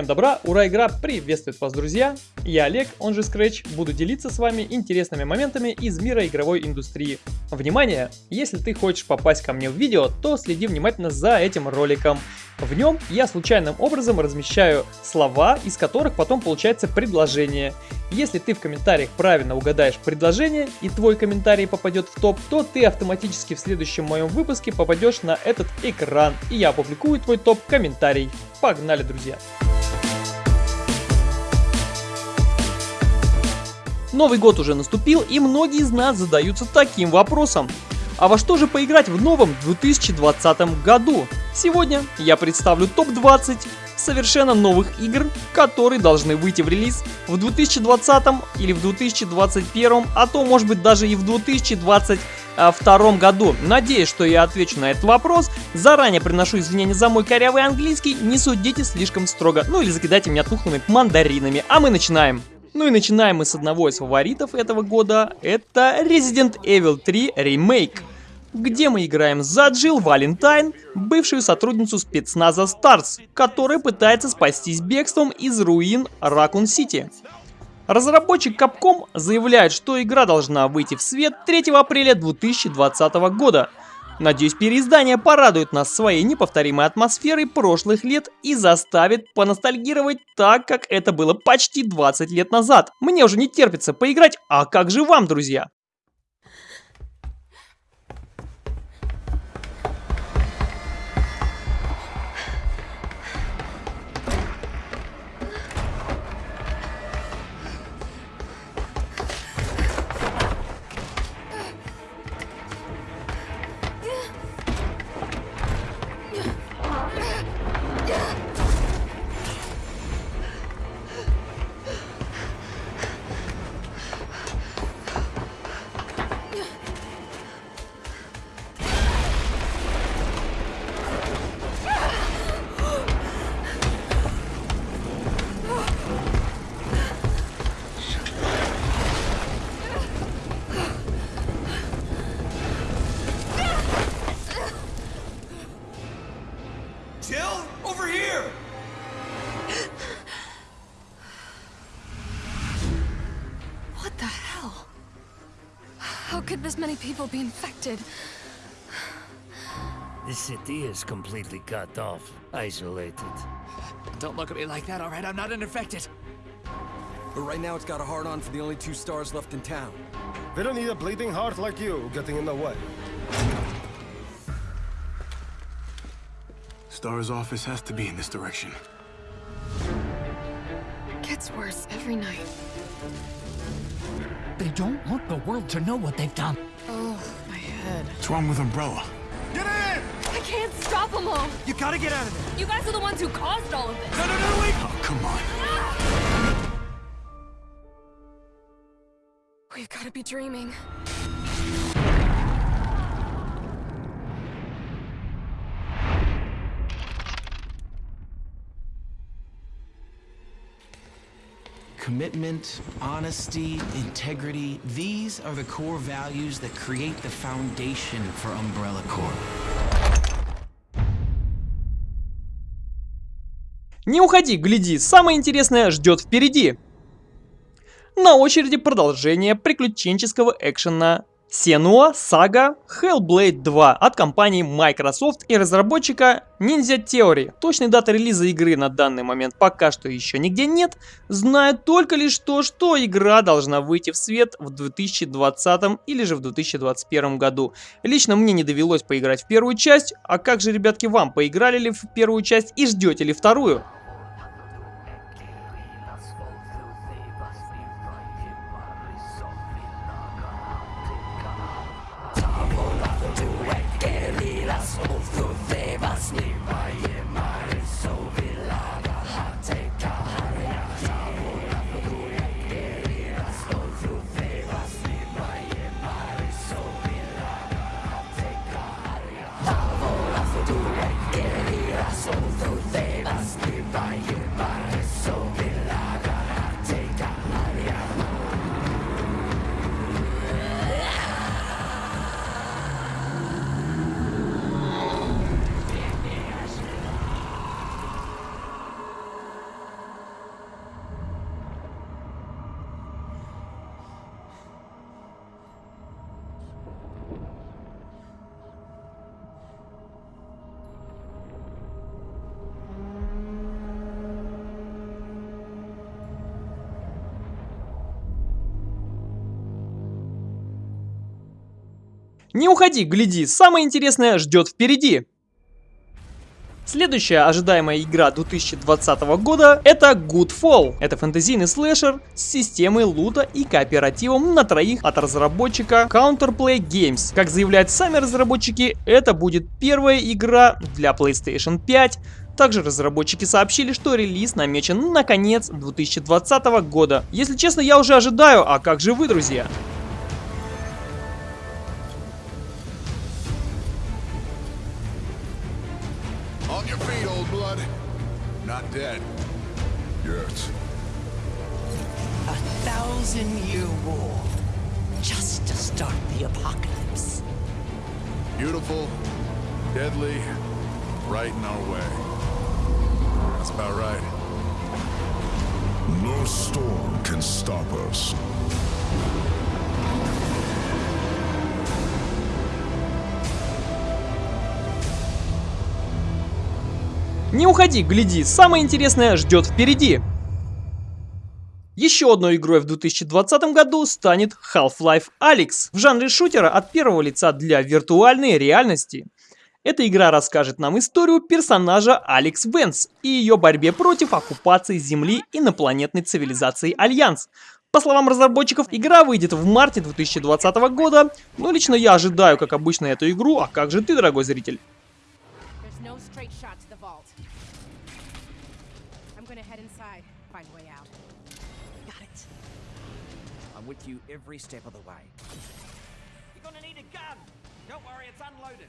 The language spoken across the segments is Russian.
Всем добра, ура, игра приветствует вас, друзья! Я Олег, он же Scratch, буду делиться с вами интересными моментами из мира игровой индустрии. Внимание! Если ты хочешь попасть ко мне в видео, то следи внимательно за этим роликом. В нем я случайным образом размещаю слова, из которых потом получается предложение. Если ты в комментариях правильно угадаешь предложение и твой комментарий попадет в топ, то ты автоматически в следующем моем выпуске попадешь на этот экран и я опубликую твой топ-комментарий. Погнали, друзья! Новый год уже наступил, и многие из нас задаются таким вопросом. А во что же поиграть в новом 2020 году? Сегодня я представлю топ-20 совершенно новых игр, которые должны выйти в релиз в 2020 или в 2021, а то может быть даже и в 2022 году. Надеюсь, что я отвечу на этот вопрос. Заранее приношу извинения за мой корявый английский, не судите слишком строго, ну или закидайте меня тухлыми мандаринами. А мы начинаем. Ну и начинаем мы с одного из фаворитов этого года, это Resident Evil 3 Remake где мы играем за Джилл Валентайн, бывшую сотрудницу спецназа Старс, которая пытается спастись бегством из руин Ракун Сити. Разработчик Capcom заявляет, что игра должна выйти в свет 3 апреля 2020 года, Надеюсь, переиздание порадует нас своей неповторимой атмосферой прошлых лет и заставит поностальгировать так, как это было почти 20 лет назад. Мне уже не терпится поиграть, а как же вам, друзья? People be infected? The city is completely cut off, isolated. Don't look at me like that, alright? I'm not infected. But right now it's got a hard-on for the only two stars left in town. They don't need a bleeding heart like you getting in the way. Star's office has to be in this direction. Gets worse every night. They don't want the world to know what they've done. Head. What's wrong with Umbrella? Get in! I can't stop them all! You gotta get out of there! You guys are the ones who caused all of this! No, no, no, wait! Oh, come on. We've gotta be dreaming. Commitment, honesty, integrity, these are the core values that create the foundation for Umbrella Corp. Не уходи, гляди, самое интересное ждет впереди. На очереди продолжение приключенческого экшена Senua Saga Hellblade 2 от компании Microsoft и разработчика Ninja Theory. Точной даты релиза игры на данный момент пока что еще нигде нет. Знаю только лишь то, что игра должна выйти в свет в 2020 или же в 2021 году. Лично мне не довелось поиграть в первую часть, а как же, ребятки, вам поиграли ли в первую часть и ждете ли вторую? Не уходи, гляди, самое интересное ждет впереди. Следующая ожидаемая игра 2020 года это Goodfall. Это фэнтезийный слэшер с системой лута и кооперативом на троих от разработчика Counterplay Games. Как заявляют сами разработчики, это будет первая игра для PlayStation 5. Также разработчики сообщили, что релиз намечен на конец 2020 года. Если честно, я уже ожидаю, а как же вы, друзья? Dead. Yet. A thousand year war. Just to start the apocalypse. Beautiful, deadly, right in our way. That's about right. No storm can stop us. Не уходи, гляди, самое интересное ждет впереди. Еще одной игрой в 2020 году станет Half-Life Alyx в жанре шутера от первого лица для виртуальной реальности. Эта игра расскажет нам историю персонажа Алекс Венс и ее борьбе против оккупации Земли инопланетной цивилизацией Альянс. По словам разработчиков, игра выйдет в марте 2020 года, но лично я ожидаю, как обычно, эту игру, а как же ты, дорогой зритель? Every step of the way. You're gonna need a gun. Don't worry, it's unloaded.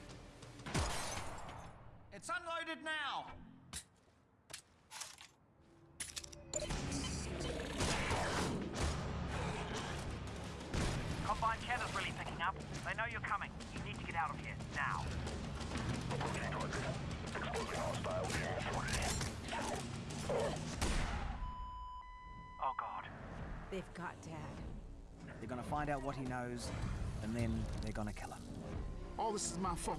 It's unloaded now. Combine channel's really picking up. They know you're coming. You need to get out of here now. Oh god. They've got Dad. They're gonna find out what he knows, and then they're gonna kill him. All this is my fault.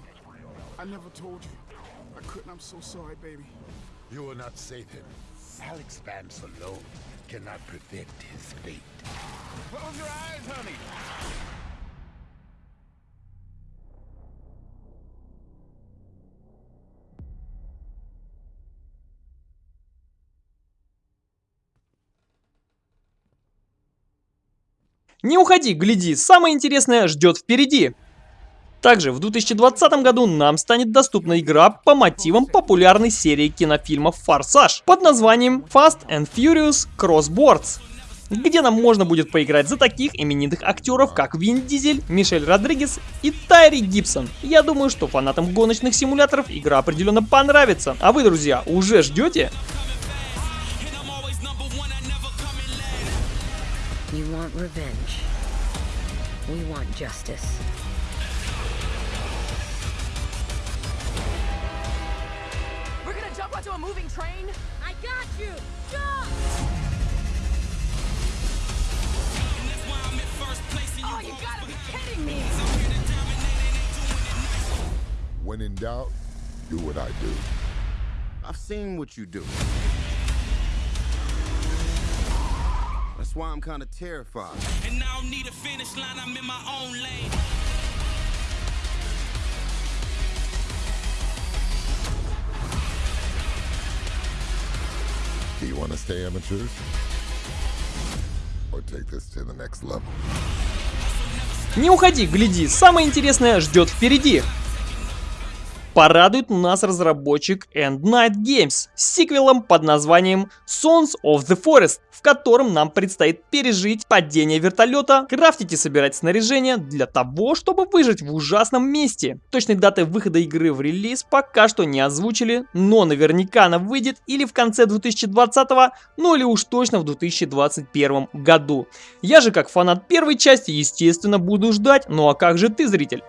I never told you. I couldn't. I'm so sorry, baby. You will not save him. Alex Vance alone cannot prevent his fate. Close your eyes, honey. Не уходи, гляди, самое интересное ждет впереди. Также в 2020 году нам станет доступна игра по мотивам популярной серии кинофильмов «Форсаж» под названием Fast and Furious Crossboards, где нам можно будет поиграть за таких именитых актеров, как Вин Дизель, Мишель Родригес и Тайри Гибсон. Я думаю, что фанатам гоночных симуляторов игра определенно понравится. А вы, друзья, уже ждете? You want revenge. We want justice. We're gonna jump onto a moving train? I got you! Jump! Oh, you gotta be kidding me! When in doubt, do what I do. I've seen what you do. That's why I'm kind of terrified. And I don't need a finish line, I'm in my own lane. Do you want to stay amateurs? Or take this to the next level? Не уходи, гляди, самое интересное ждет впереди. Порадует нас разработчик End Night Games с сиквелом под названием Sons of the Forest, в котором нам предстоит пережить падение вертолета, крафтить и собирать снаряжение для того, чтобы выжить в ужасном месте. Точной даты выхода игры в релиз пока что не озвучили, но наверняка она выйдет или в конце 2020, ну или уж точно в 2021 году. Я же как фанат первой части, естественно, буду ждать, ну а как же ты, зритель?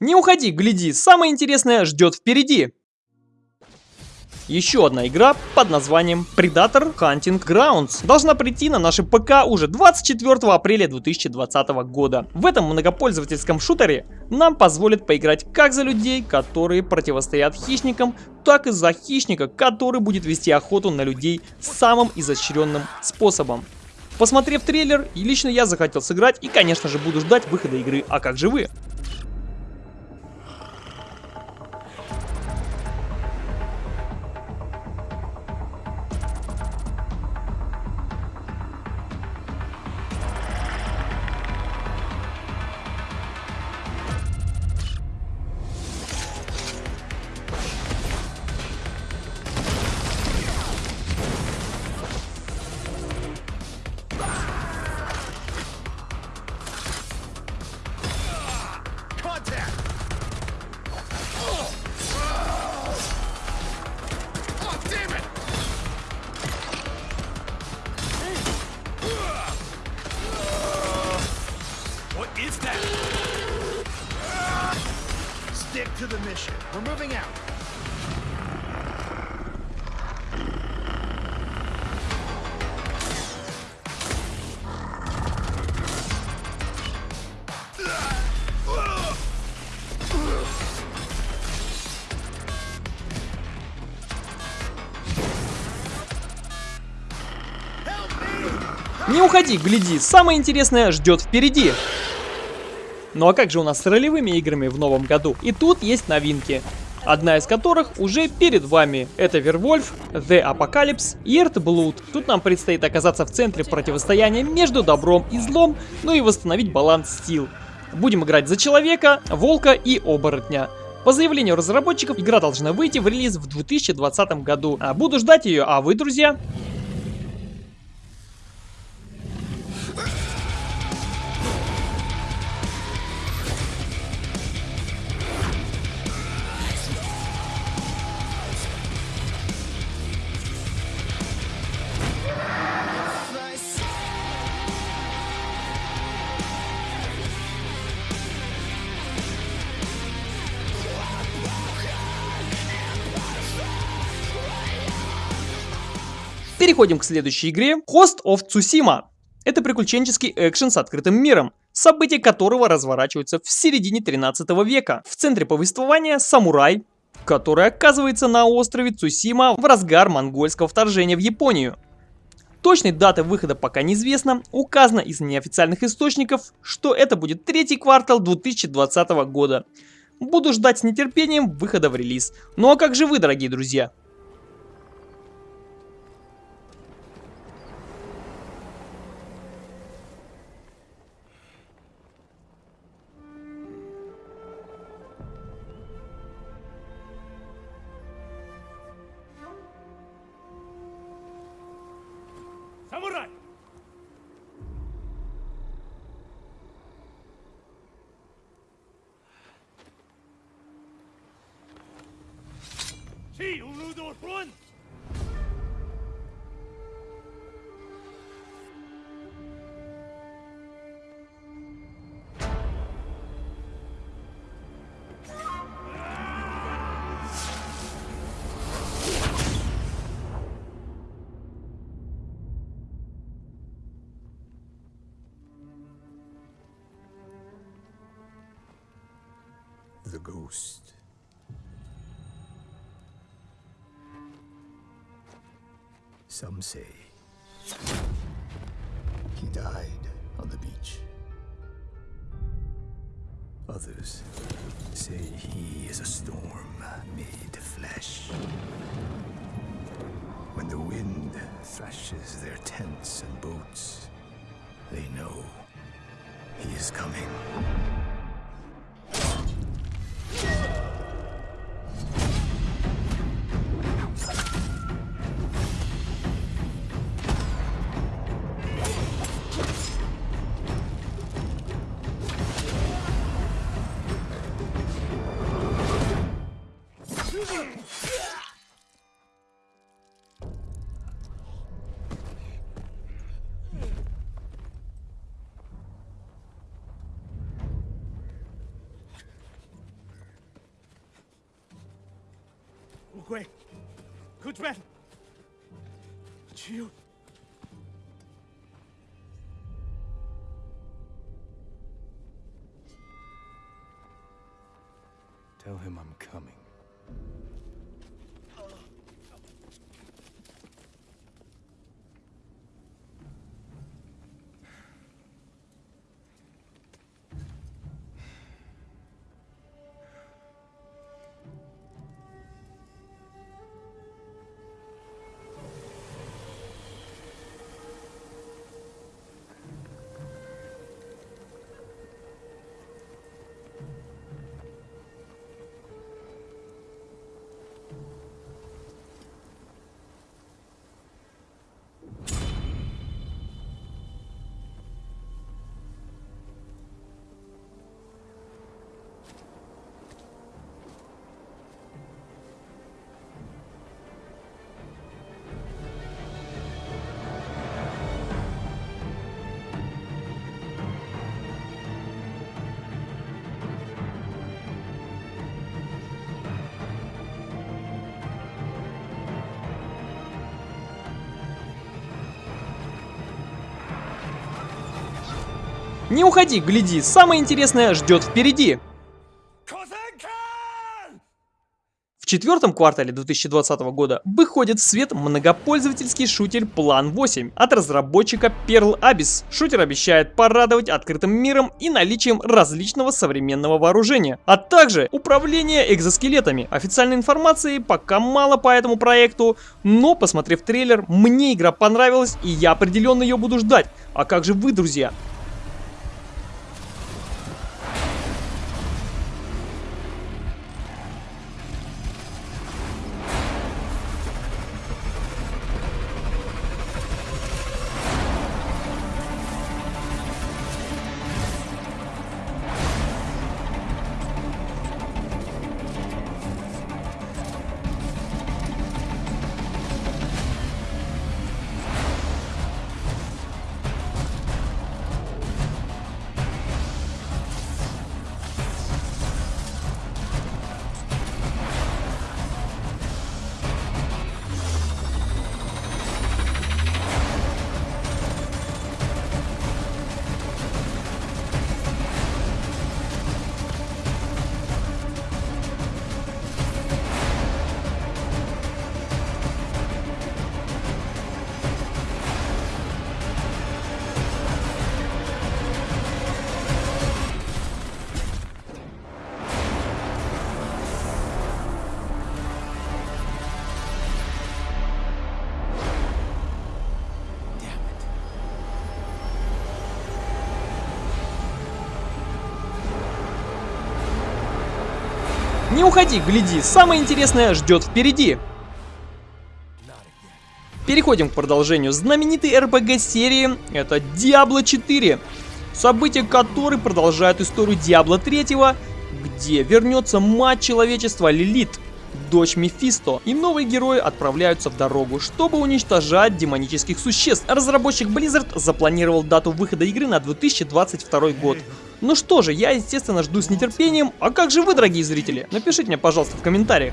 Не уходи, гляди, самое интересное ждет впереди. Еще одна игра под названием Predator Hunting Grounds должна прийти на наши ПК уже 24 апреля 2020 года. В этом многопользовательском шутере нам позволит поиграть как за людей, которые противостоят хищникам, так и за хищника, который будет вести охоту на людей самым изощренным способом. Посмотрев трейлер, лично я захотел сыграть и, конечно же, буду ждать выхода игры. А как же вы? To the mission. We're moving out. Не уходи, гляди, самое интересное ждет впереди. Ну а как же у нас с ролевыми играми в новом году? И тут есть новинки. Одна из которых уже перед вами. Это Вервольф, The Apocalypse и Earthblood. Тут нам предстоит оказаться в центре противостояния между добром и злом, ну и восстановить баланс сил. Будем играть за человека, волка и оборотня. По заявлению разработчиков, игра должна выйти в релиз в 2020 году. А буду ждать ее, а вы, друзья? Переходим к следующей игре Host of Tsushima. Это приключенческий экшен с открытым миром, события которого разворачиваются в середине 13 века. В центре повествования самурай, который оказывается на острове Цусима в разгар монгольского вторжения в Японию. Точной даты выхода пока неизвестно, указано из неофициальных источников, что это будет третий квартал 2020 года. Буду ждать с нетерпением выхода в релиз. Ну а как же вы, дорогие друзья? Some say he died on the beach. Others say he is a storm made flesh. When the wind thrashes their tents and boats, they know he is coming. 贵，可转，只有。Tell him I'm coming. Не уходи, гляди, самое интересное ждет впереди. В четвертом квартале 2020 года выходит в свет многопользовательский шутер Plan 8 от разработчика Pearl Abyss. Шутер обещает порадовать открытым миром и наличием различного современного вооружения, а также управление экзоскелетами. Официальной информации пока мало по этому проекту, но посмотрев трейлер, мне игра понравилась и я определенно ее буду ждать. А как же вы, друзья? Не уходи, гляди, самое интересное ждет впереди. Переходим к продолжению знаменитой RPG серии, это Diablo 4. События которой продолжают историю Diablo 3, где вернется мать человечества Лилит, дочь Мефисто, и новые герои отправляются в дорогу, чтобы уничтожать демонических существ. Разработчик Blizzard запланировал дату выхода игры на 2022 год. Ну что же, я естественно жду с нетерпением, а как же вы, дорогие зрители? Напишите мне, пожалуйста, в комментариях.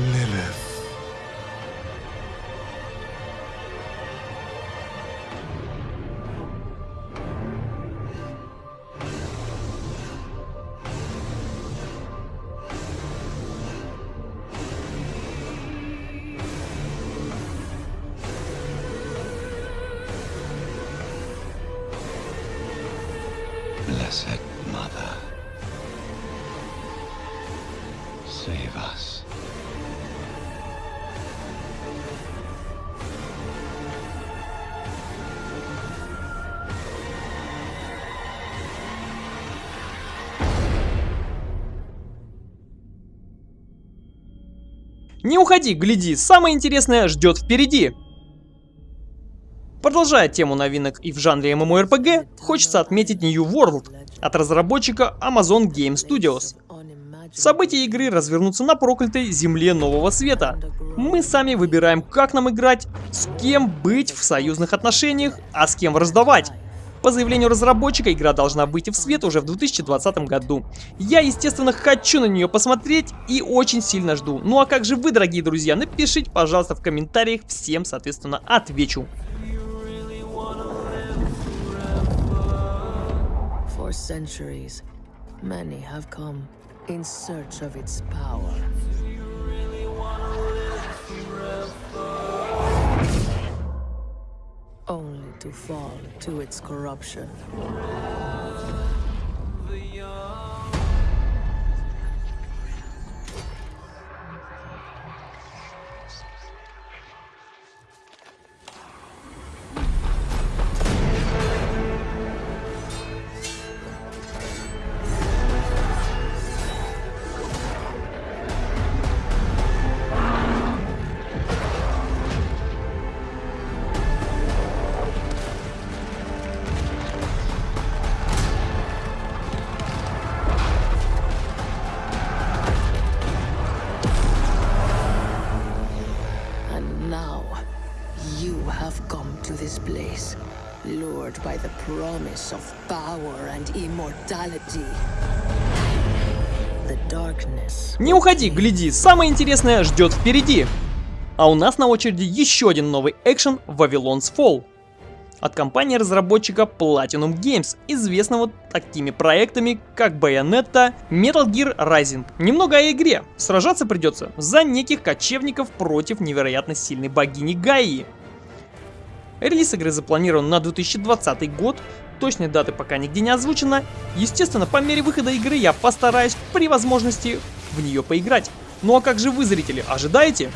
Lilith. Не уходи, гляди, самое интересное ждет впереди. Продолжая тему новинок и в жанре MMORPG, хочется отметить New World от разработчика Amazon Game Studios. События игры развернутся на проклятой земле Нового Света. Мы сами выбираем, как нам играть, с кем быть в союзных отношениях, а с кем раздавать. По заявлению разработчика, игра должна выйти в свет уже в 2020 году. Я, естественно, хочу на нее посмотреть и очень сильно жду. Ну а как же вы, дорогие друзья? Напишите, пожалуйста, в комментариях, всем, соответственно, отвечу. Many have come in search of its power. Only to fall to its corruption. Lured by the promise of power and immortality. The darkness Не уходи, гляди, самое интересное ждет впереди. А у нас на очереди еще один новый экшен Вавилон's Fall. От компании-разработчика Platinum Games, известного такими проектами, как Bayonetta, Metal Gear Rising. Немного о игре. Сражаться придется за неких кочевников против невероятно сильной богини Гаи. Релиз игры запланирован на 2020 год, точной даты пока нигде не озвучено. Естественно, по мере выхода игры я постараюсь при возможности в нее поиграть. Ну а как же вы, зрители, ожидаете?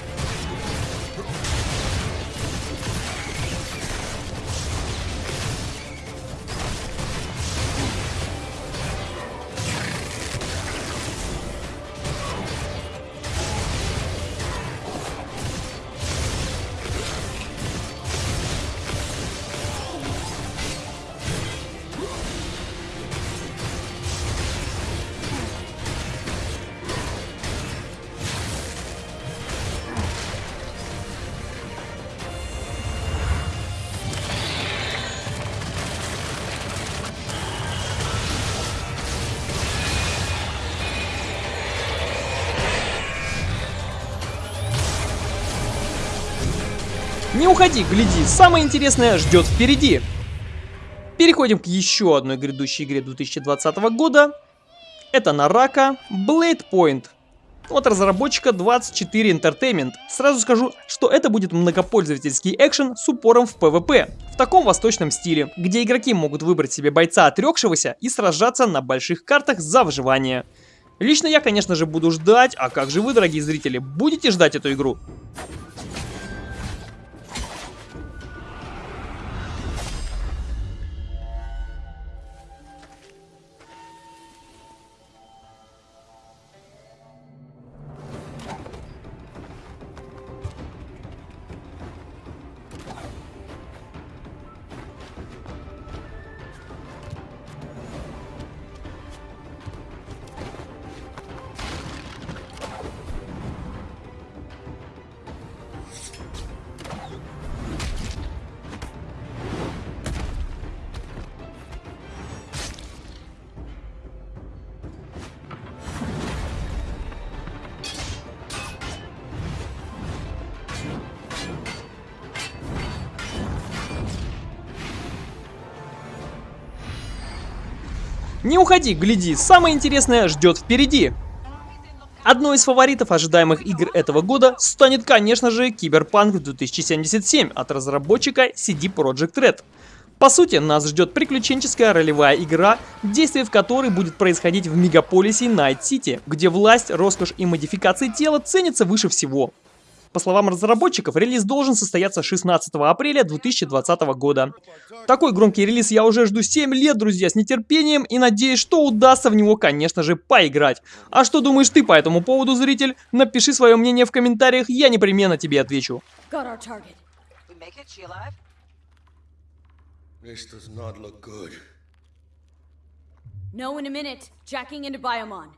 Не уходи, гляди, самое интересное ждет впереди. Переходим к еще одной грядущей игре 2020 года. Это Нарака Blade Point. От разработчика 24 Entertainment. Сразу скажу, что это будет многопользовательский экшен с упором в PvP. В таком восточном стиле, где игроки могут выбрать себе бойца отрекшегося и сражаться на больших картах за выживание. Лично я, конечно же, буду ждать, а как же вы, дорогие зрители, будете ждать эту игру? Не уходи, гляди, самое интересное ждет впереди. Одной из фаворитов ожидаемых игр этого года станет, конечно же, Киберпанк 2077 от разработчика CD Projekt Red. По сути, нас ждет приключенческая ролевая игра, действие в которой будет происходить в мегаполисе Найт-Сити, где власть, роскошь и модификации тела ценятся выше всего. По словам разработчиков, релиз должен состояться 16 апреля 2020 года. Такой громкий релиз я уже жду 7 лет, друзья, с нетерпением и надеюсь, что удастся в него, конечно же, поиграть. А что думаешь ты по этому поводу, зритель? Напиши свое мнение в комментариях, я непременно тебе отвечу. This does not look good. No, in a minute. Jacking into Biomon.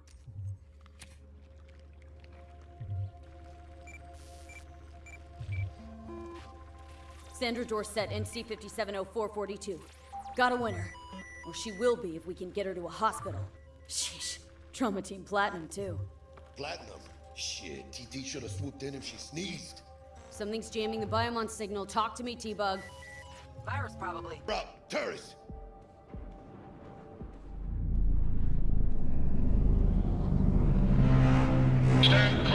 Sandra Dorset, NC 570442. Got a winner. Or she will be if we can get her to a hospital. Sheesh. Trauma Team Platinum, too. Platinum? Shit, TT should have swooped in if she sneezed. Something's jamming the Biomon signal. Talk to me, T-Bug. Virus, probably. Bro, terrorists! Stand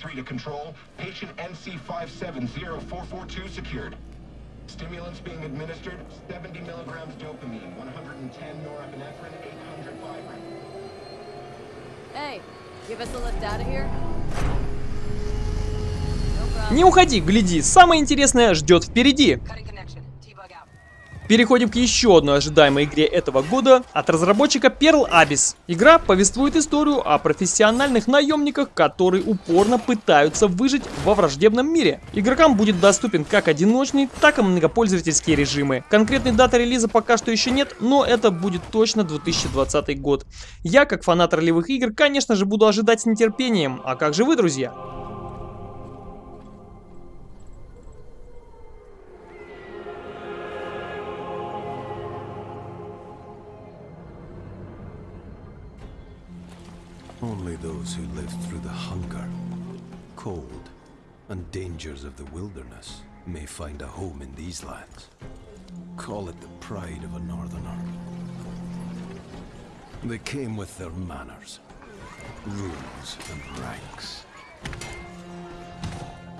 PT-133 to control. Patient NC570442 secured. Stimulants being administered, 70 milligrams dopamine, 110 norepinephrine, 800 fibrin. Hey, give us a lift out of here. Не уходи, гляди, самое интересное ждет впереди. Переходим к еще одной ожидаемой игре этого года от разработчика Pearl Abyss. Игра повествует историю о профессиональных наемниках, которые упорно пытаются выжить во враждебном мире. Игрокам будет доступен как одиночный, так и многопользовательские режимы. Конкретной даты релиза пока что еще нет, но это будет точно 2020 год. Я, как фанат ролевых игр, конечно же буду ожидать с нетерпением. А как же вы, друзья? Only those who lived through the hunger, cold, and dangers of the wilderness may find a home in these lands. Call it the pride of a northerner. They came with their manners, rules, and ranks.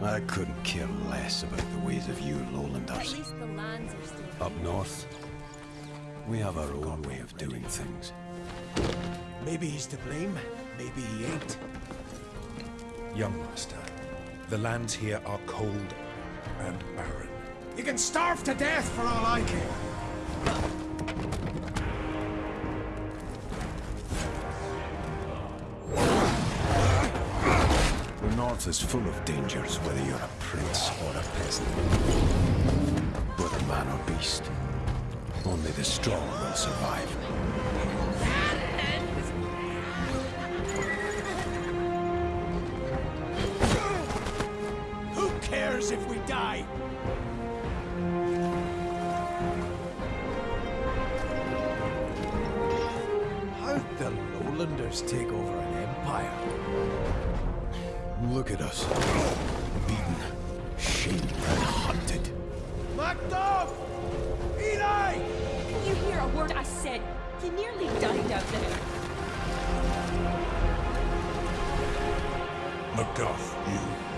I couldn't care less about the ways of you lowlanders. the lands are still... Up north, we have our own way of doing things. Maybe he's to blame, maybe he ain't. Young master, the lands here are cold and barren. You can starve to death for all I care. The north is full of dangers, whether you're a prince or a peasant. Whether man or beast, only the strong will survive. Lowlanders take over an empire? Look at us. Beaten, shamed, and hunted. Macduff! Eli! Can you hear a word I said? He nearly died out there. Macduff, you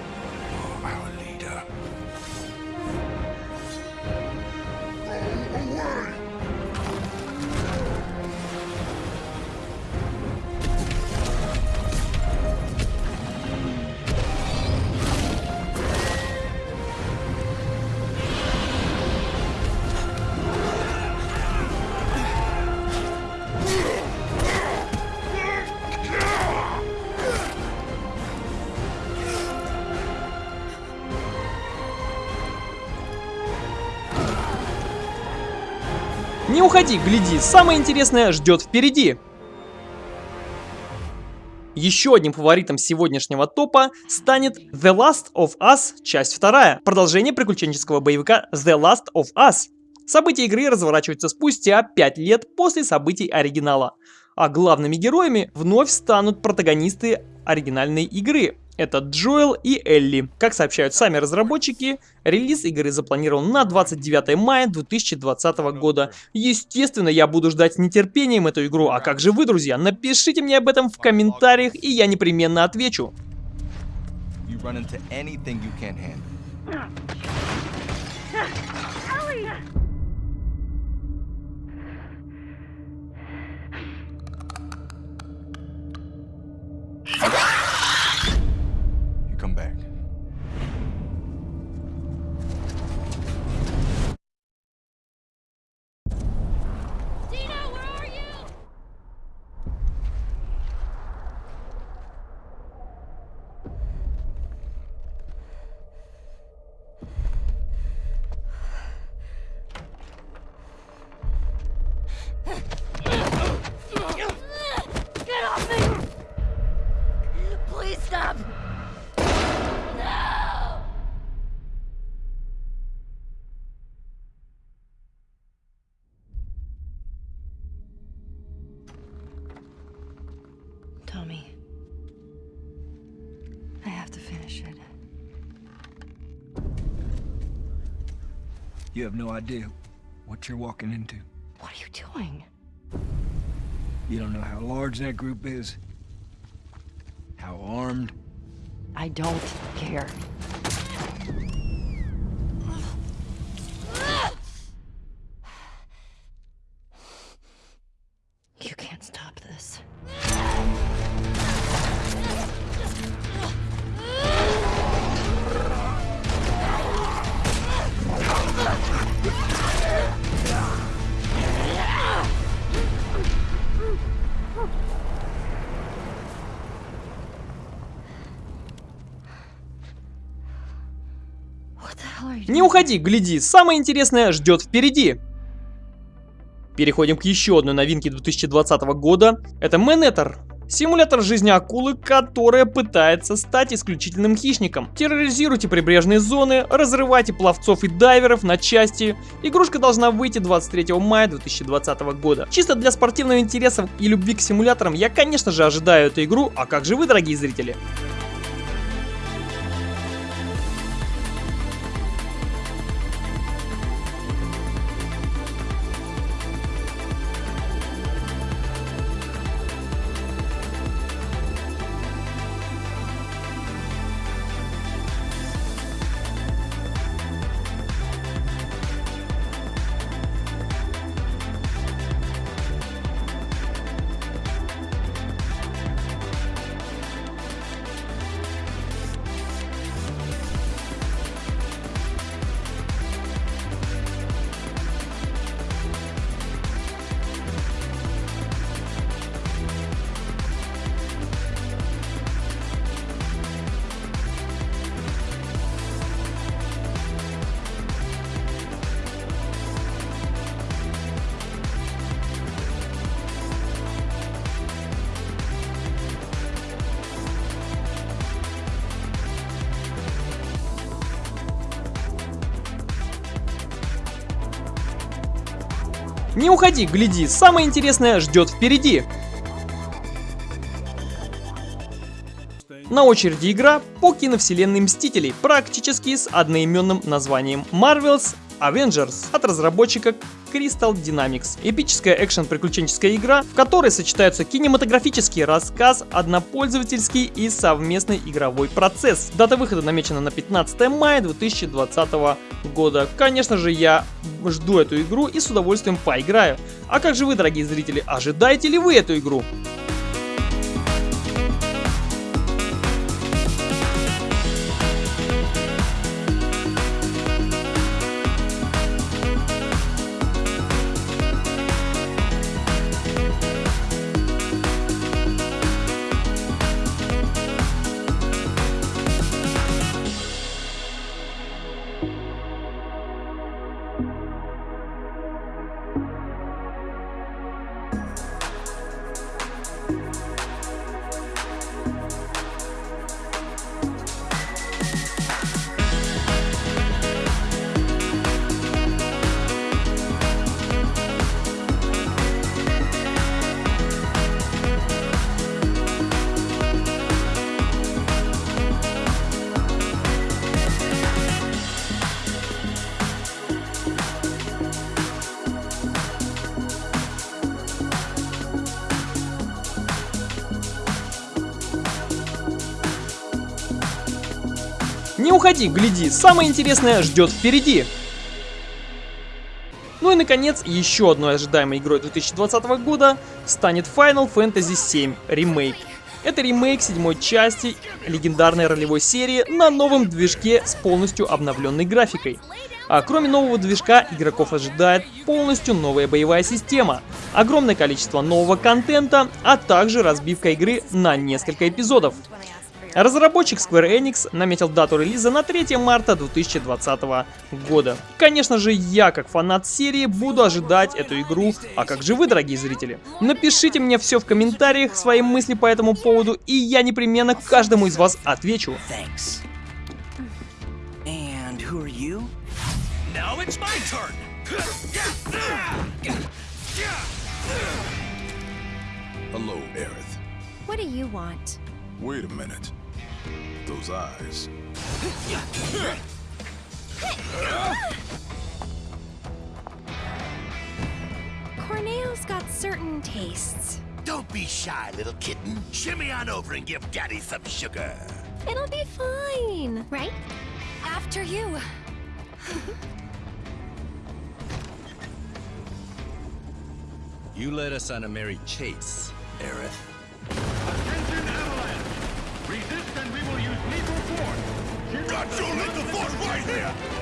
уходи, гляди, самое интересное ждет впереди. Еще одним фаворитом сегодняшнего топа станет The Last of Us, часть вторая, продолжение приключенческого боевика The Last of Us. События игры разворачиваются спустя 5 лет после событий оригинала, а главными героями вновь станут протагонисты оригинальной игры. Это Джоэл и Элли. Как сообщают сами разработчики, релиз игры запланирован на 29 мая 2020 года. Естественно, я буду ждать с нетерпением эту игру. А как же вы, друзья? Напишите мне об этом в комментариях, и я непременно отвечу. You run into anything you can't handle. You have no idea what you're walking into. What are you doing? You don't know how large that group is. How armed. I don't care. Не уходи, гляди, самое интересное ждет впереди. Переходим к еще одной новинке 2020 года. Это Менетер. Симулятор жизни акулы, которая пытается стать исключительным хищником. Терроризируйте прибрежные зоны, разрывайте пловцов и дайверов на части. Игрушка должна выйти 23 мая 2020 года. Чисто для спортивного интереса и любви к симуляторам я, конечно же, ожидаю эту игру, а как же вы, дорогие зрители? Не уходи, гляди, самое интересное ждет впереди. На очереди игра по киновселенной Мстителей, практически с одноименным названием Marvel's Avengers от разработчика Crystal Dynamics. Эпическая экшен-приключенческая игра, в которой сочетаются кинематографический рассказ, однопользовательский и совместный игровой процесс. Дата выхода намечена на 15 мая 2020 года. Конечно же, я жду эту игру и с удовольствием поиграю. А как же вы, дорогие зрители, ожидаете ли вы эту игру? Уходи, гляди, самое интересное ждет впереди. Ну и наконец, еще одной ожидаемой игрой 2020 года станет Final Fantasy VII Remake. Это ремейк седьмой части легендарной ролевой серии на новом движке с полностью обновленной графикой. А кроме нового движка, игроков ожидает полностью новая боевая система, огромное количество нового контента, а также разбивка игры на несколько эпизодов. Разработчик Square Enix наметил дату релиза на 3 марта 2020 года. Конечно же, я, как фанат серии, буду ожидать эту игру, а как же вы, дорогие зрители? Напишите мне все в комментариях, свои мысли по этому поводу, и я непременно каждому из вас отвечу. Hello, Aerith. What do you want? Wait a minute. Those eyes. Corneo's got certain tastes. Don't be shy, little kitten. Shimmy on over and give Daddy some sugar. It'll be fine, right? After you. You led us on a merry chase, Aerith. Lethal! Got your lethal force right here!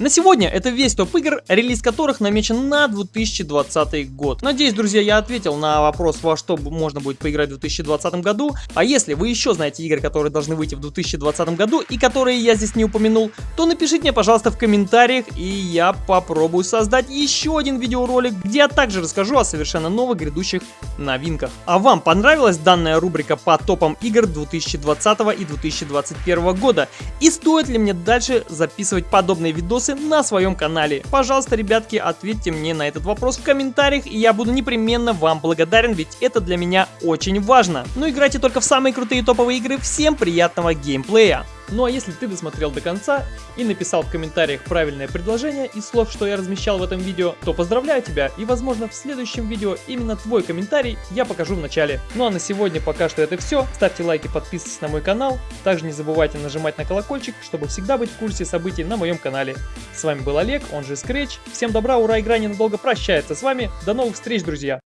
На сегодня это весь топ игр, релиз которых намечен на 2020 год. Надеюсь, друзья, я ответил на вопрос, во что можно будет поиграть в 2020 году. А если вы еще знаете игры, которые должны выйти в 2020 году и которые я здесь не упомянул, то напишите мне, пожалуйста, в комментариях, и я попробую создать еще один видеоролик, где я также расскажу о совершенно новых грядущих новинках. А вам понравилась данная рубрика по топам игр 2020 и 2021 года? И стоит ли мне дальше записывать подобные видосы на своем канале? Пожалуйста, ребятки, ответьте мне на этот вопрос в комментариях, и я буду непременно вам благодарен, ведь это для меня очень важно. Ну играйте только в самые крутые топовые игры, всем приятного геймплея! Ну а если ты досмотрел до конца и написал в комментариях правильное предложение из слов, что я размещал в этом видео, то поздравляю тебя и возможно в следующем видео именно твой комментарий я покажу в начале. Ну а на сегодня пока что это все. Ставьте лайки, подписывайтесь на мой канал. Также не забывайте нажимать на колокольчик, чтобы всегда быть в курсе событий на моем канале. С вами был Олег, он же Scratch. Всем добра, ура, игра ненадолго прощается с вами. До новых встреч, друзья!